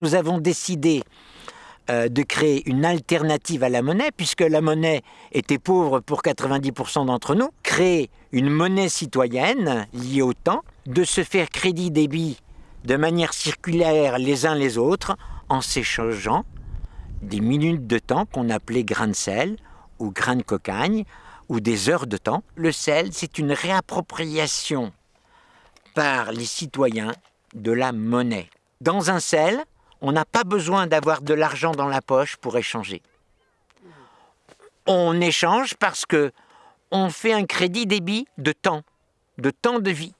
Nous avons décidé euh, de créer une alternative à la monnaie, puisque la monnaie était pauvre pour 90% d'entre nous, créer une monnaie citoyenne liée au temps, de se faire crédit débit de manière circulaire les uns les autres, en s'échangeant des minutes de temps qu'on appelait grains de sel ou grains de cocagne, ou des heures de temps. Le sel, c'est une réappropriation par les citoyens de la monnaie. Dans un sel, on n'a pas besoin d'avoir de l'argent dans la poche pour échanger. On échange parce que on fait un crédit débit de temps, de temps de vie.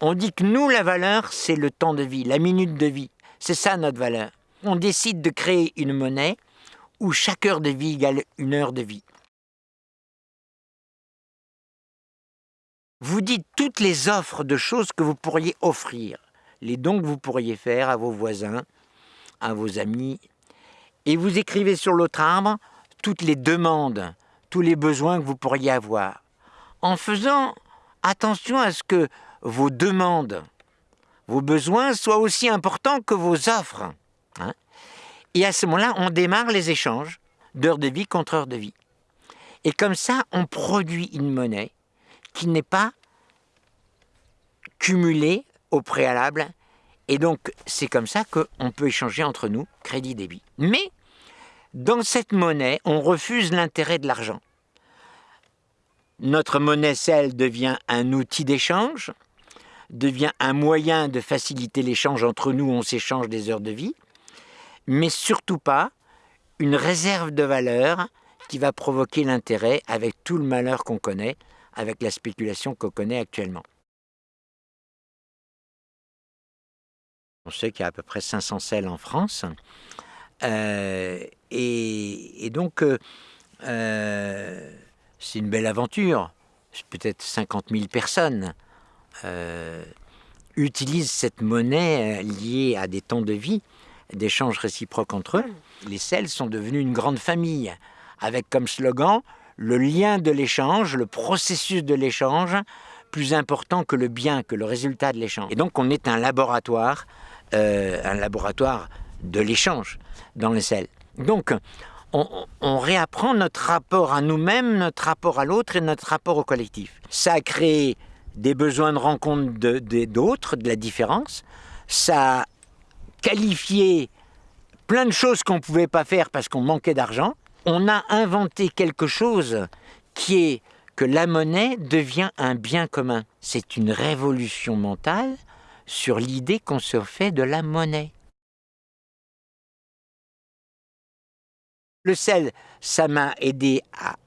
On dit que nous, la valeur, c'est le temps de vie, la minute de vie. C'est ça notre valeur. On décide de créer une monnaie où chaque heure de vie égale une heure de vie. Vous dites toutes les offres de choses que vous pourriez offrir, les dons que vous pourriez faire à vos voisins, à vos amis, et vous écrivez sur l'autre arbre toutes les demandes, tous les besoins que vous pourriez avoir, en faisant attention à ce que vos demandes, vos besoins soient aussi importants que vos offres. Hein. et à ce moment-là, on démarre les échanges d'heures de vie contre heures de vie. Et comme ça, on produit une monnaie qui n'est pas cumulée au préalable et donc, c'est comme ça qu'on peut échanger entre nous crédit-débit. Mais, dans cette monnaie, on refuse l'intérêt de l'argent. Notre monnaie, celle, devient un outil d'échange, devient un moyen de faciliter l'échange entre nous, on s'échange des heures de vie, mais surtout pas une réserve de valeur qui va provoquer l'intérêt avec tout le malheur qu'on connaît, avec la spéculation qu'on connaît actuellement. On sait qu'il y a à peu près 500 selles en France. Euh, et, donc, euh, euh, c'est une belle aventure. Peut-être 50 000 personnes utilisent cette monnaie liée à des temps de vie, d'échanges réciproques entre eux. Les selles sont devenues une grande famille, avec comme slogan le lien de l'échange, le processus de l'échange, plus important que le bien, que le résultat de l'échange. Et donc on est un laboratoire euh, un laboratoire de l'échange dans les selles. Donc, on, réapprend notre rapport à nous-mêmes, notre rapport à l'autre et notre rapport au collectif. Ça a créé des besoins de rencontre d'autres, de, de, la différence. Ça a qualifié plein de choses qu'on ne pouvait pas faire parce qu'on manquait d'argent. On a inventé quelque chose qui est que la monnaie devient un bien commun. C'est une révolution mentale sur l'idée qu'on se fait de la monnaie. Le sel, ça m'a aidé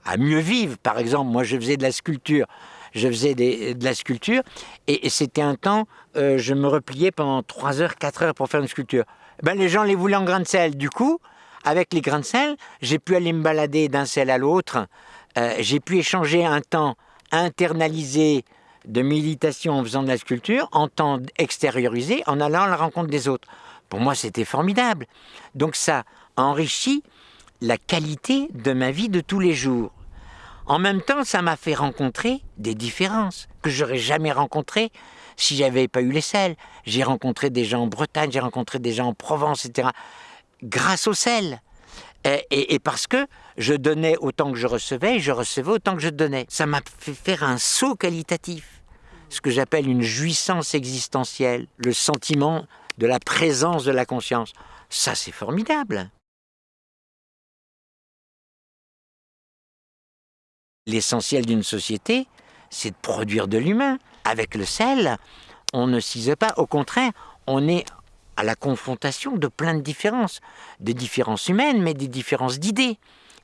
à, mieux vivre. Par exemple, moi, je faisais de la sculpture. Je faisais de la sculpture et, c'était un temps, euh, je me repliais pendant 3 heures, 4 heures pour faire une sculpture. Ben, les gens les voulaient en grains de sel. Du coup, avec les grains de sel, j'ai pu aller me balader d'un sel à l'autre. Euh, j'ai pu échanger un temps internalisé de méditation en faisant de la sculpture, en temps extériorisé, en allant à la rencontre des autres. Pour moi, c'était formidable. Donc ça enrichit la qualité de ma vie de tous les jours. En même temps, ça m'a fait rencontrer des différences que j'aurais jamais rencontrées si j'avais pas eu les sels. J'ai rencontré des gens en Bretagne, j'ai rencontré des gens en Provence, etc. Grâce au sel. Et, et, parce que je donnais autant que je recevais, et je recevais autant que je donnais. Ça m'a fait faire un saut qualitatif ce que j'appelle une jouissance existentielle, le sentiment de la présence de la conscience. Ça, c'est formidable. L'essentiel d'une société, c'est de produire de l'humain. Avec le sel, on ne s'ise pas. Au contraire, on est à la confrontation de plein de différences. Des différences humaines, mais des différences d'idées.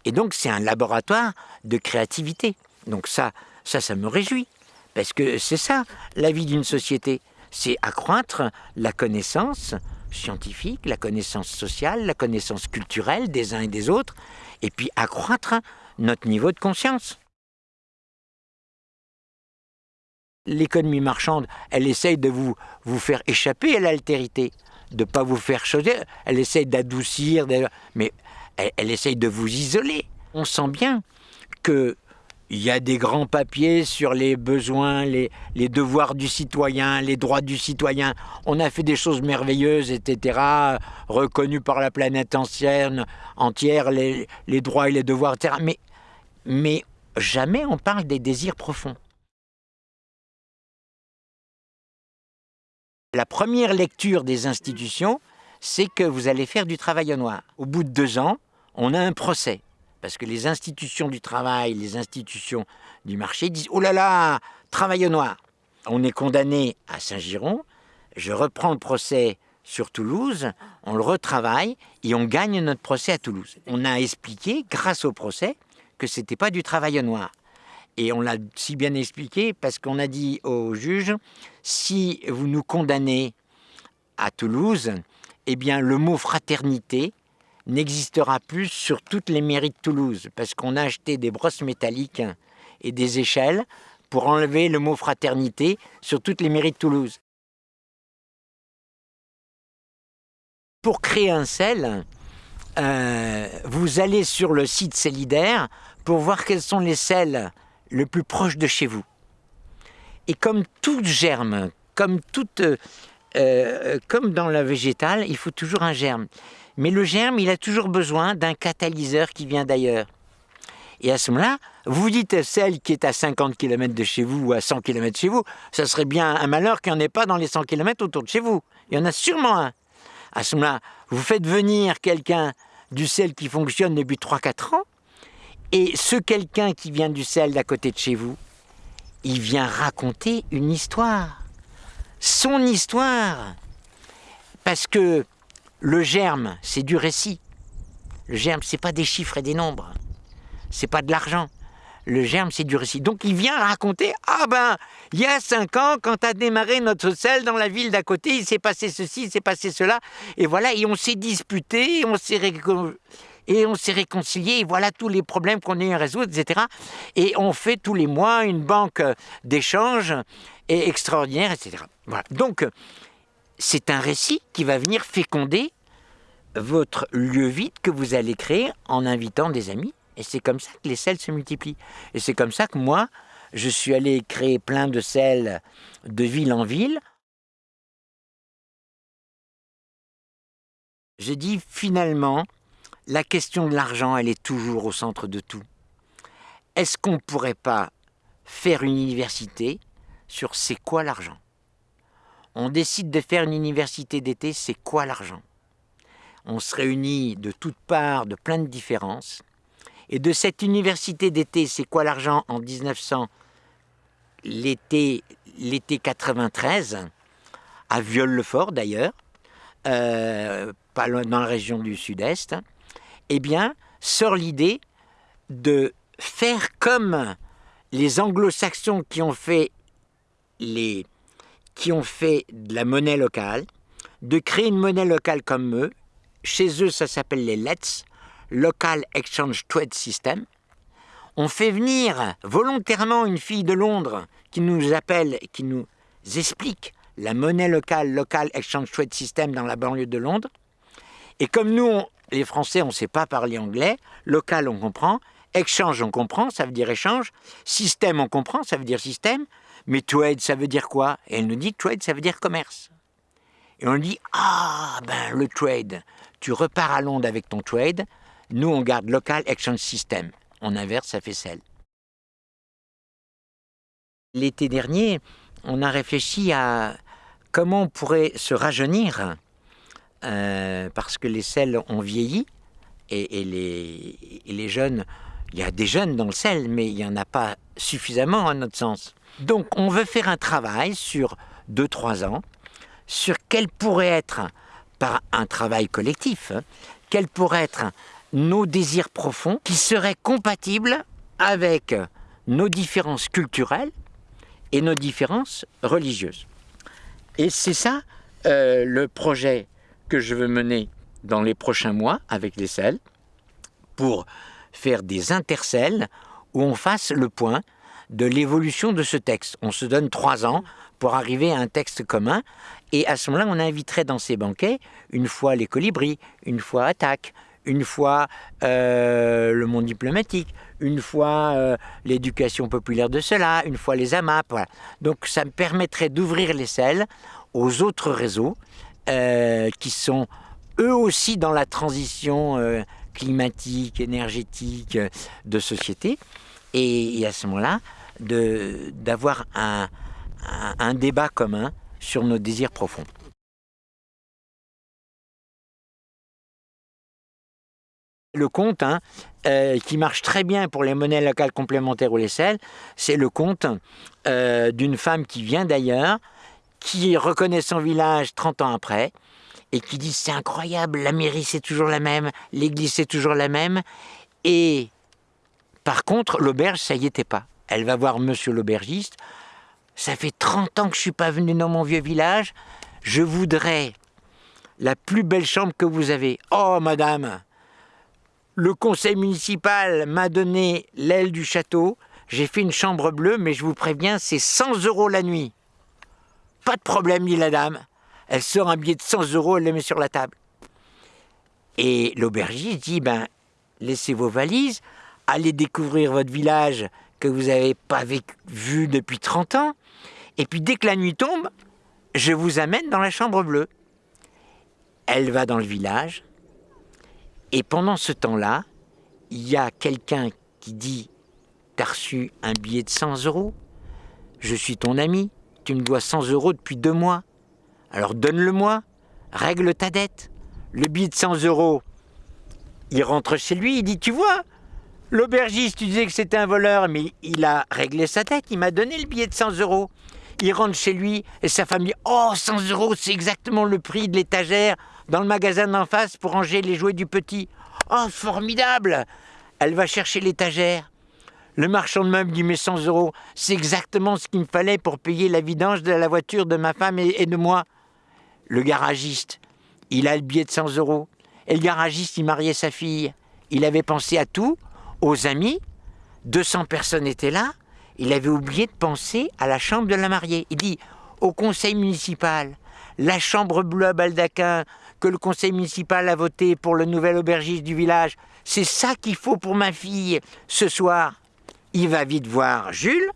Et donc, c'est un laboratoire de créativité. Donc ça, ça, ça me réjouit. Parce que c'est ça, la vie d'une société. C'est accroître la connaissance scientifique, la connaissance sociale, la connaissance culturelle des uns et des autres, et puis accroître notre niveau de conscience. L'économie marchande, elle essaye de vous, vous faire échapper à l'altérité, de ne pas vous faire changer, elle essaye d'adoucir, mais elle, elle essaye de vous isoler. On sent bien qu'il il y a des grands papiers sur les besoins, les, les, devoirs du citoyen, les droits du citoyen. On a fait des choses merveilleuses, etc., reconnues par la planète ancienne, entière, les, les droits et les devoirs, etc. Mais, mais jamais on parle des désirs profonds. La première lecture des institutions, c'est que vous allez faire du travail au noir. Au bout de deux ans, on a un procès. Parce que les institutions du travail, les institutions du marché disent Oh là là, travail au noir. On est condamné à Saint-Giron, je reprends le procès sur Toulouse, on le retravaille et on gagne notre procès à Toulouse. On a expliqué, grâce au procès, que ce n'était pas du travail au noir. Et on l'a si bien expliqué parce qu'on a dit au juge, si vous nous condamnez à Toulouse, eh bien le mot fraternité n'existera plus sur toutes les mairies de Toulouse, parce qu'on a acheté des brosses métalliques et des échelles pour enlever le mot fraternité sur toutes les mairies de Toulouse. Pour créer un sel, euh, vous allez sur le site Célidaire pour voir quels sont les sels le plus proche de chez vous. Et comme tout germe, comme, toute, euh, euh, comme dans la végétale, il faut toujours un germe. Mais le germe, il a toujours besoin d'un catalyseur qui vient d'ailleurs. Et à ce moment-là, vous dites celle qui est à 50 km de chez vous ou à 100 km de chez vous, ça serait bien un malheur qu'il n'y en ait pas dans les 100 km autour de chez vous. Il y en a sûrement un. À ce moment-là, vous faites venir quelqu'un du sel qui fonctionne depuis 3-4 ans, et ce quelqu'un qui vient du sel d'à côté de chez vous, il vient raconter une histoire. Son histoire. Parce que le germe, c'est du récit. Le germe, c'est pas des chiffres et des nombres. C'est pas de l'argent. Le germe, c'est du récit. Donc il vient raconter Ah ben, il y a cinq ans, quand a démarré notre sel dans la ville d'à côté, il s'est passé ceci, il s'est passé cela. Et voilà, et on s'est disputé, et on s'est réconcilié, et voilà tous les problèmes qu'on a eu à résoudre, etc. Et on fait tous les mois une banque d'échange extraordinaire, etc. Voilà. Donc, c'est un récit qui va venir féconder votre lieu vide que vous allez créer en invitant des amis. Et c'est comme ça que les sels se multiplient. Et c'est comme ça que moi, je suis allé créer plein de sels de ville en ville. J'ai dit finalement, la question de l'argent, elle est toujours au centre de tout. Est-ce qu'on ne pourrait pas faire une université sur c'est quoi l'argent? On décide de faire une université d'été, c'est quoi l'argent? On se réunit de toutes parts, de plein de différences. Et de cette université d'été, c'est quoi l'argent en 1900 L'été, l'été 93, à Viol-le-Fort d'ailleurs, euh, pas loin dans la région du sud-est, eh bien, sort l'idée de faire comme les anglo-saxons qui ont fait qui ont fait de la monnaie locale, de créer une monnaie locale comme eux. Chez eux, ça s'appelle les LETS, Local Exchange Trade System. On fait venir volontairement une fille de Londres qui nous appelle, qui nous explique la monnaie locale, Local Exchange Trade System dans la banlieue de Londres. Et comme nous, les Français, on ne sait pas parler anglais, local, on comprend, exchange, on comprend, ça veut dire échange, système, on comprend, ça veut dire système, mais trade, ça veut dire quoi? Et elle nous dit trade, ça veut dire commerce. Et on dit ah ben le trade, tu repars à Londres avec ton trade, nous on garde local exchange system. On inverse, ça fait celle. L'été dernier, on a réfléchi à comment on pourrait se rajeunir euh, parce que les sels ont vieilli et, les, et, les, jeunes, il y a des jeunes dans le sel, mais il n'y en a pas suffisamment à notre sens. Donc on veut faire un travail sur 2-3 ans sur quel pourrait être, par un travail collectif, hein, quels pourraient être nos désirs profonds qui seraient compatibles avec nos différences culturelles et nos différences religieuses. Et c'est ça euh, le projet que je veux mener dans les prochains mois avec les selles pour faire des intercelles où on fasse le point de l'évolution de ce texte. On se donne trois ans arriver à un texte commun et à ce moment-là, on inviterait dans ces banquets une fois les colibris, une fois Attaque, une fois euh, le monde diplomatique, une fois euh, l'éducation populaire de cela, une fois les AMAP. Voilà. Donc ça me permettrait d'ouvrir les selles aux autres réseaux euh, qui sont eux aussi dans la transition climatique, énergétique de société. Et, à ce moment-là, d'avoir un, un débat commun sur nos désirs profonds. Le compte hein, euh, qui marche très bien pour les monnaies locales complémentaires ou les selles, c'est le compte euh, d'une femme qui vient d'ailleurs, qui reconnaît son village 30 ans après, et qui dit c'est incroyable, la mairie c'est toujours la même, l'église c'est toujours la même, et par contre l'auberge ça y était pas. Elle va voir monsieur l'aubergiste, ça fait 30 ans que je suis pas venu dans mon vieux village, je voudrais la plus belle chambre que vous avez. Oh madame, le conseil municipal m'a donné l'aile du château. J'ai fait une chambre bleue, mais je vous préviens, c'est 100 euros la nuit. Pas de problème, dit la dame. Elle sort un billet de 100 euros, elle le met sur la table. Et l'aubergiste dit, ben, laissez vos valises, allez découvrir votre village que vous n'avez pas vu depuis 30 ans, et puis dès que la nuit tombe, je vous amène dans la chambre bleue. Elle va dans le village, et pendant ce temps-là, il y a quelqu'un qui dit T'as reçu un billet de 100 euros? Je suis ton ami, tu me dois 100 euros depuis deux mois. Alors donne-le-moi, règle ta dette. Le billet de 100 euros, il rentre chez lui, il dit Tu vois, l'aubergiste, tu disais que c'était un voleur, mais il a réglé sa dette, il m'a donné le billet de 100 euros. Il rentre chez lui et sa famille Oh, 100 euros, c'est exactement le prix de l'étagère dans le magasin d'en face pour ranger les jouets du petit. Oh, formidable Elle va chercher l'étagère. Le marchand de meubles dit Mais 100 euros, c'est exactement ce qu'il me fallait pour payer la vidange de la voiture de ma femme et, de moi. Le garagiste, il a le billet de 100 euros. Et le garagiste, il mariait sa fille. Il avait pensé à tout, aux amis. 200 personnes étaient là. Il avait oublié de penser à la chambre de la mariée. Il dit au conseil municipal, la chambre bleue à baldaquin que le conseil municipal a voté pour le nouvel aubergiste du village, c'est ça qu'il faut pour ma fille ce soir. Il va vite voir Jules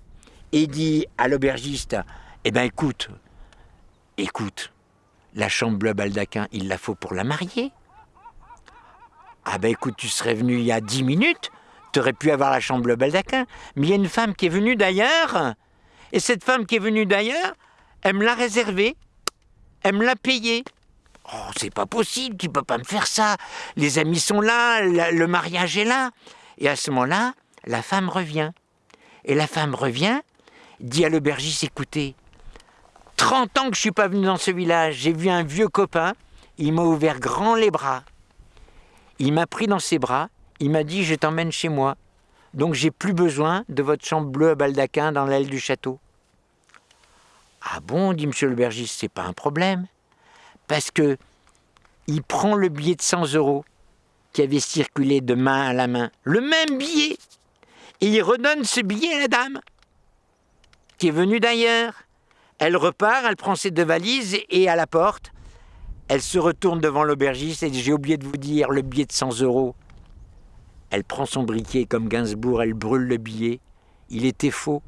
et dit à l'aubergiste Eh ben écoute, écoute, la chambre bleue baldaquin, il la faut pour la marier. Ah ben écoute, tu serais venu il y a dix minutes, tu aurais pu avoir la chambre baldaquin, mais il y a une femme qui est venue d'ailleurs, et cette femme qui est venue d'ailleurs, elle me l'a réservée elle me l'a payé. Oh, c'est pas possible, tu peux pas me faire ça. Les amis sont là, le mariage est là. Et à ce moment-là, la femme revient. Et la femme revient, dit à l'aubergiste, écoutez, 30 ans que je suis pas venu dans ce village, j'ai vu un vieux copain, il m'a ouvert grand les bras. Il m'a pris dans ses bras, il m'a dit, je t'emmène chez moi. Donc j'ai plus besoin de votre chambre bleue à baldaquin dans l'aile du château. Ah bon, dit monsieur l'aubergiste, c'est pas un problème. Parce que il prend le billet de 100 euros qui avait circulé de main à la main, le même billet, et il redonne ce billet à la dame, qui est venue d'ailleurs. Elle repart, elle prend ses deux valises et à la porte, elle se retourne devant l'aubergiste et dit J'ai oublié de vous dire le billet de 100 euros. Elle prend son briquet comme Gainsbourg, elle brûle le billet. Il était faux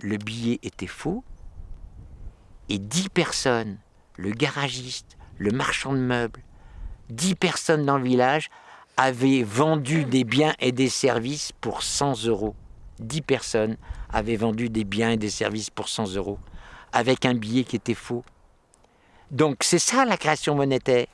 le billet était faux et dix personnes, le garagiste, le marchand de meubles, dix personnes dans le village avaient vendu des biens et des services pour 100 euros. Dix personnes avaient vendu des biens et des services pour 100 euros avec un billet qui était faux. Donc c'est ça la création monétaire.